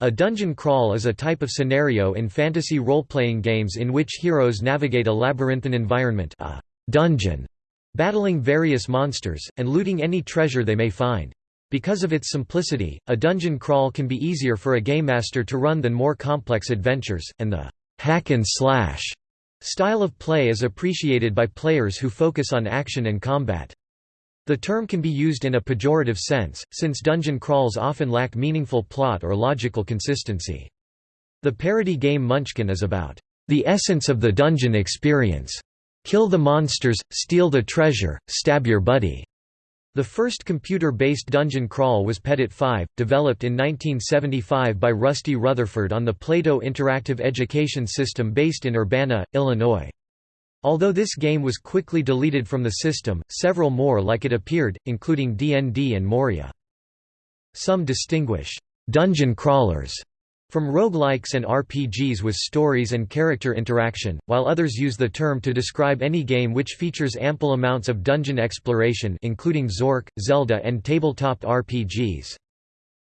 A dungeon crawl is a type of scenario in fantasy role-playing games in which heroes navigate a labyrinthine environment a dungeon, battling various monsters, and looting any treasure they may find. Because of its simplicity, a dungeon crawl can be easier for a game master to run than more complex adventures, and the hack and slash style of play is appreciated by players who focus on action and combat. The term can be used in a pejorative sense, since dungeon crawls often lack meaningful plot or logical consistency. The parody game Munchkin is about the essence of the dungeon experience. Kill the monsters, steal the treasure, stab your buddy. The first computer-based dungeon crawl was pedit5, developed in 1975 by Rusty Rutherford on the Plato Interactive Education System based in Urbana, Illinois. Although this game was quickly deleted from the system, several more like it appeared, including D&D and Moria. Some distinguish dungeon crawlers from roguelikes and RPGs with stories and character interaction, while others use the term to describe any game which features ample amounts of dungeon exploration including Zork, Zelda and tabletop RPGs.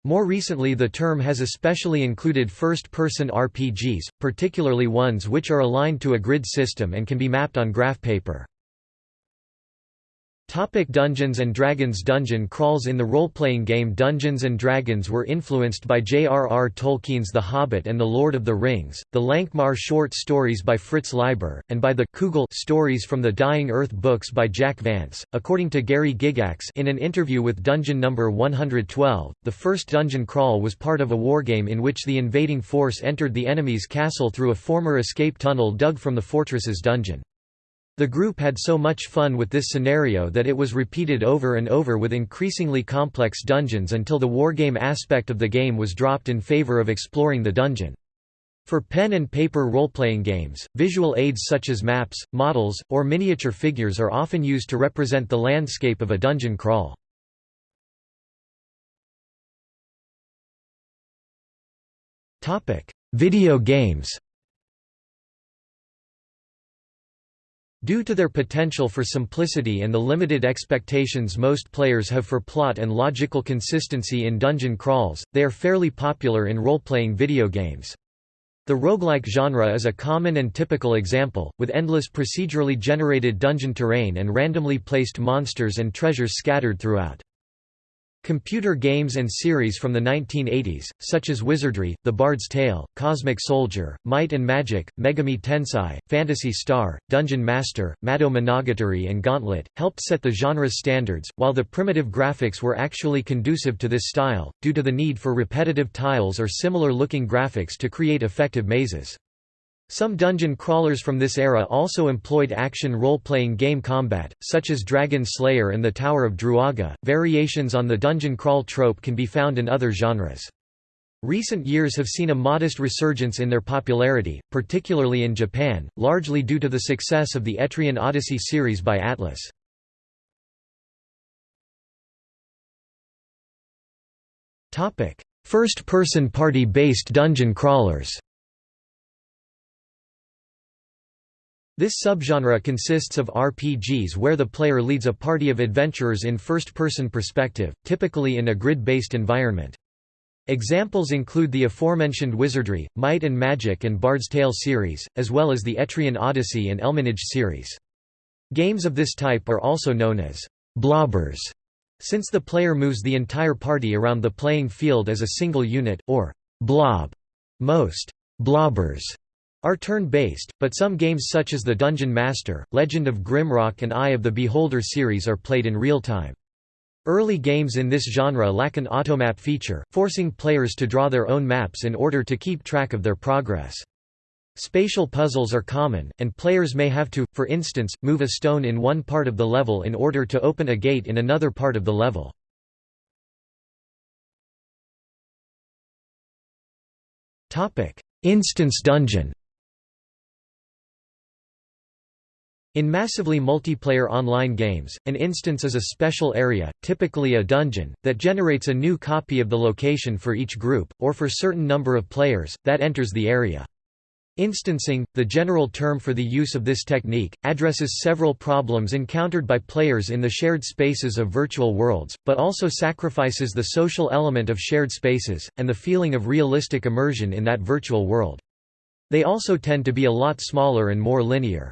More recently the term has especially included first-person RPGs, particularly ones which are aligned to a grid system and can be mapped on graph paper. Topic Dungeons & Dragons Dungeon crawls In the role-playing game Dungeons & Dragons were influenced by J.R.R. Tolkien's The Hobbit and The Lord of the Rings, the Lankhmar short stories by Fritz Leiber, and by the Cugel stories from the Dying Earth books by Jack Vance. According to Gary Gygax in an interview with Dungeon No. 112, the first dungeon crawl was part of a wargame in which the invading force entered the enemy's castle through a former escape tunnel dug from the fortress's dungeon. The group had so much fun with this scenario that it was repeated over and over with increasingly complex dungeons until the wargame aspect of the game was dropped in favor of exploring the dungeon. For pen and paper role-playing games, visual aids such as maps, models, or miniature figures are often used to represent the landscape of a dungeon crawl. Video games Due to their potential for simplicity and the limited expectations most players have for plot and logical consistency in dungeon crawls, they are fairly popular in role-playing video games. The roguelike genre is a common and typical example, with endless procedurally generated dungeon terrain and randomly placed monsters and treasures scattered throughout. Computer games and series from the 1980s, such as Wizardry, The Bard's Tale, Cosmic Soldier, Might and Magic, Megami Tensei, Phantasy Star, Dungeon Master, Mado Monogatari and Gauntlet, helped set the genre's standards, while the primitive graphics were actually conducive to this style, due to the need for repetitive tiles or similar-looking graphics to create effective mazes. Some dungeon crawlers from this era also employed action role-playing game combat, such as Dragon Slayer and the Tower of Druaga. Variations on the dungeon crawl trope can be found in other genres. Recent years have seen a modest resurgence in their popularity, particularly in Japan, largely due to the success of the Etrian Odyssey series by Atlus. First-person party-based dungeon crawlers This subgenre consists of RPGs where the player leads a party of adventurers in first-person perspective, typically in a grid-based environment. Examples include the aforementioned Wizardry, Might and Magic and Bard's Tale series, as well as the Etrian Odyssey and Elminage series. Games of this type are also known as blobbers, since the player moves the entire party around the playing field as a single unit, or blob. Most blobbers are turn-based, but some games such as the Dungeon Master, Legend of Grimrock and Eye of the Beholder series are played in real time. Early games in this genre lack an automap feature, forcing players to draw their own maps in order to keep track of their progress. Spatial puzzles are common, and players may have to, for instance, move a stone in one part of the level in order to open a gate in another part of the level. Instance dungeon In massively multiplayer online games, an instance is a special area, typically a dungeon, that generates a new copy of the location for each group, or for certain number of players, that enters the area. Instancing, the general term for the use of this technique, addresses several problems encountered by players in the shared spaces of virtual worlds, but also sacrifices the social element of shared spaces, and the feeling of realistic immersion in that virtual world. They also tend to be a lot smaller and more linear.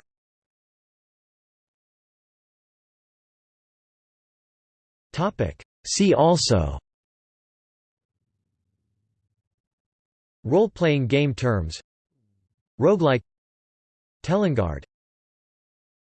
See also. Role-playing game terms. Roguelike. Telengard